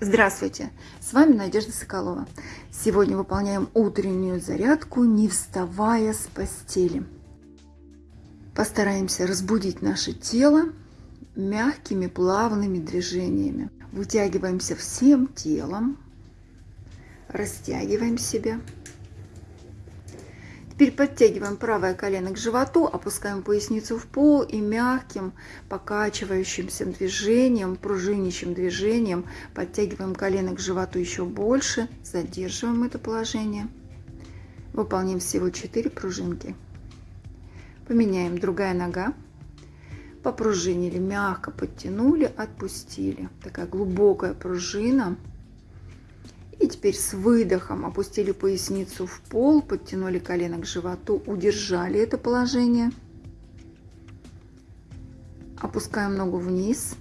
Здравствуйте! С вами Надежда Соколова. Сегодня выполняем утреннюю зарядку, не вставая с постели. Постараемся разбудить наше тело мягкими плавными движениями. Вытягиваемся всем телом, растягиваем себя. Теперь подтягиваем правое колено к животу, опускаем поясницу в пол и мягким покачивающимся движением, пружинищим движением подтягиваем колено к животу еще больше, задерживаем это положение. Выполним всего 4 пружинки. Поменяем другая нога. Попружинили, мягко подтянули, отпустили. Такая глубокая пружина. И теперь с выдохом опустили поясницу в пол, подтянули колено к животу, удержали это положение. Опускаем ногу вниз.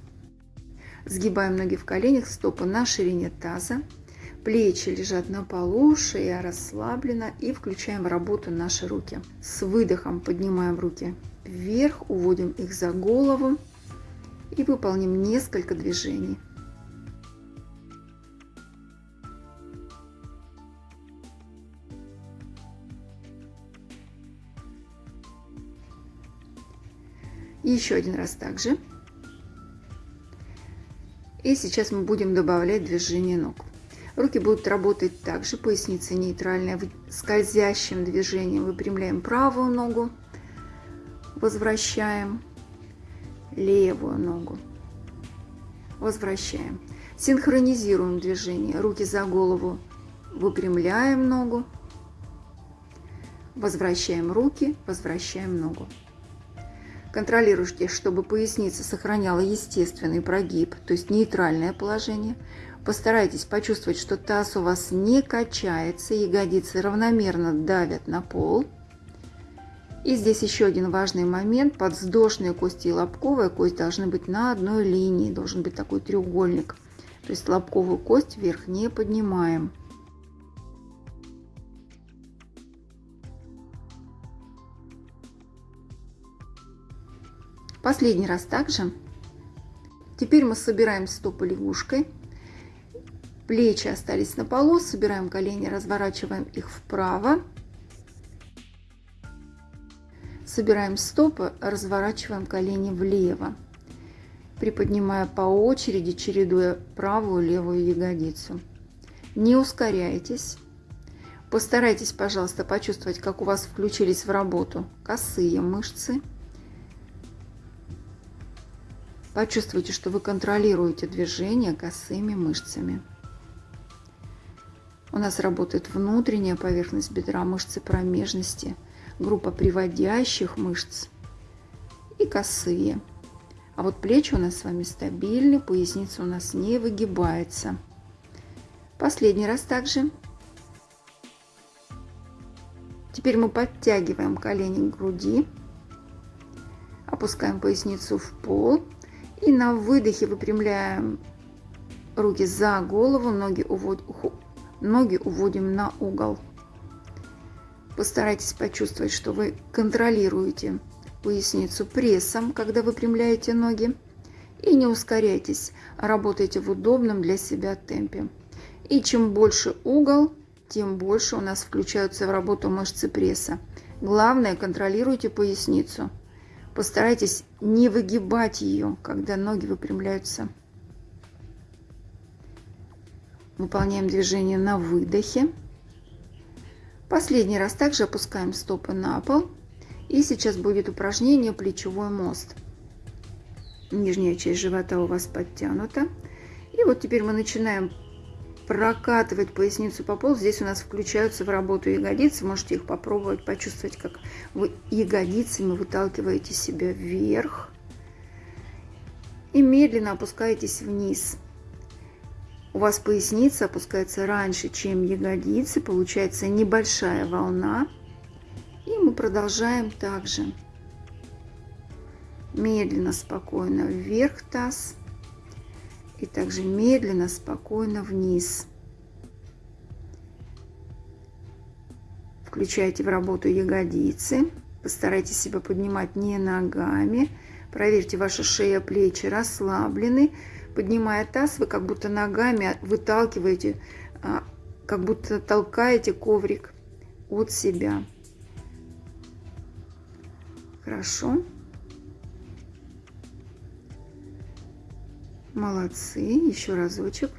Сгибаем ноги в коленях, стопы на ширине таза. Плечи лежат на полу, шея расслаблена и включаем в работу наши руки. С выдохом поднимаем руки вверх, уводим их за голову и выполним несколько движений. Еще один раз также. И сейчас мы будем добавлять движение ног. Руки будут работать также, поясница нейтральная, скользящим движением выпрямляем правую ногу, возвращаем левую ногу, возвращаем. Синхронизируем движение, руки за голову, выпрямляем ногу, возвращаем руки, возвращаем ногу. Контролируйте, чтобы поясница сохраняла естественный прогиб, то есть нейтральное положение. Постарайтесь почувствовать, что таз у вас не качается, ягодицы равномерно давят на пол. И здесь еще один важный момент. Подвздошные кости и лобковая кость должны быть на одной линии. Должен быть такой треугольник. То есть лобковую кость вверх не поднимаем. Последний раз также. Теперь мы собираем стопы лягушкой. Плечи остались на полу. Собираем колени, разворачиваем их вправо. Собираем стопы, разворачиваем колени влево. Приподнимая по очереди, чередуя правую и левую ягодицу. Не ускоряйтесь. Постарайтесь, пожалуйста, почувствовать, как у вас включились в работу косые мышцы. Почувствуйте, что вы контролируете движение косыми мышцами. У нас работает внутренняя поверхность бедра, мышцы промежности, группа приводящих мышц и косые. А вот плечи у нас с вами стабильны, поясница у нас не выгибается. Последний раз также. Теперь мы подтягиваем колени к груди, опускаем поясницу в пол и на выдохе выпрямляем руки за голову, ноги, увод... ноги уводим на угол. Постарайтесь почувствовать, что вы контролируете поясницу прессом, когда выпрямляете ноги. И не ускоряйтесь, работайте в удобном для себя темпе. И чем больше угол, тем больше у нас включаются в работу мышцы пресса. Главное, контролируйте поясницу. Постарайтесь не выгибать ее, когда ноги выпрямляются. Выполняем движение на выдохе. Последний раз также опускаем стопы на пол. И сейчас будет упражнение плечевой мост. Нижняя часть живота у вас подтянута. И вот теперь мы начинаем прокатывать поясницу по полу. Здесь у нас включаются в работу ягодицы. Можете их попробовать, почувствовать, как вы ягодицами выталкиваете себя вверх. И медленно опускаетесь вниз. У вас поясница опускается раньше, чем ягодицы. Получается небольшая волна. И мы продолжаем также. Медленно, спокойно вверх таз. И также медленно, спокойно вниз. Включайте в работу ягодицы. Постарайтесь себя поднимать не ногами. Проверьте, ваша шея, плечи расслаблены. поднимая таз, вы как будто ногами выталкиваете, а, как будто толкаете коврик от себя. Хорошо. Молодцы. Еще разочек.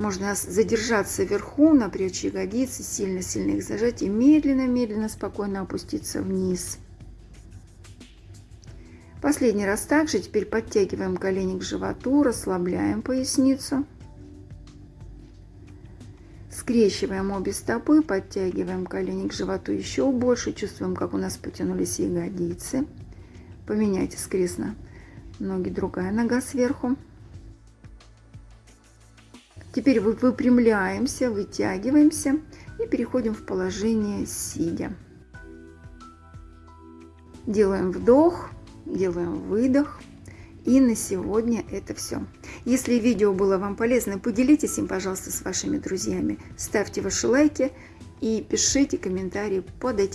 Можно задержаться вверху, напрячь ягодицы, сильно-сильно их зажать и медленно-медленно, спокойно опуститься вниз. Последний раз также теперь подтягиваем колени к животу, расслабляем поясницу. Скрещиваем обе стопы, подтягиваем колени к животу еще больше, чувствуем, как у нас потянулись ягодицы. Поменяйте скресно ноги, другая нога сверху. Теперь выпрямляемся, вытягиваемся и переходим в положение сидя. Делаем вдох, делаем выдох. И на сегодня это все. Если видео было вам полезно, поделитесь им, пожалуйста, с вашими друзьями. Ставьте ваши лайки и пишите комментарии под этим